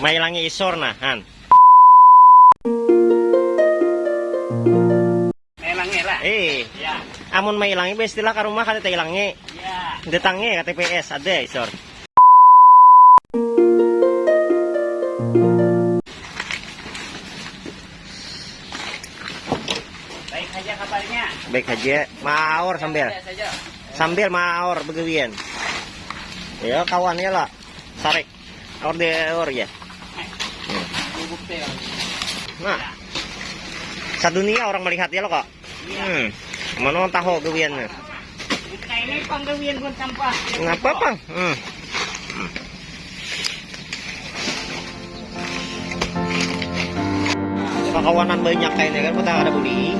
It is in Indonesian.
Mailangi isor nah, han. Melangnya lah. Eh, Ya. amun mailangi be istilah ka rumah kada ilangi. Ya. Datangnya ka TPS ada isor. Baik saja kabarnya. Baik aja, maor sambil. Saja. Sambil maor begawian. Ya kawannya lah. Sarik. Or de or ya. Teh. Nah. Sadunia orang melihat ya lo kok. Iya. Hmm. Mana orang tahu gawian Nah ini panggawian pun sampah. Ngapa bang? Hmm. Pakawanan banyak kayaknya kan kita ada beli.